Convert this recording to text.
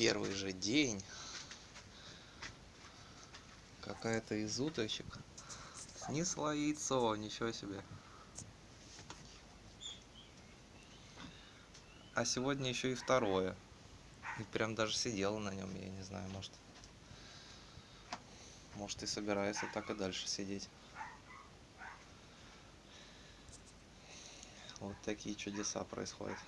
первый же день. Какая-то из уточек. Снесла яйцо ничего себе. А сегодня еще и второе. И прям даже сидела на нем я не знаю может. Может и собирается так и дальше сидеть. Вот такие чудеса происходят.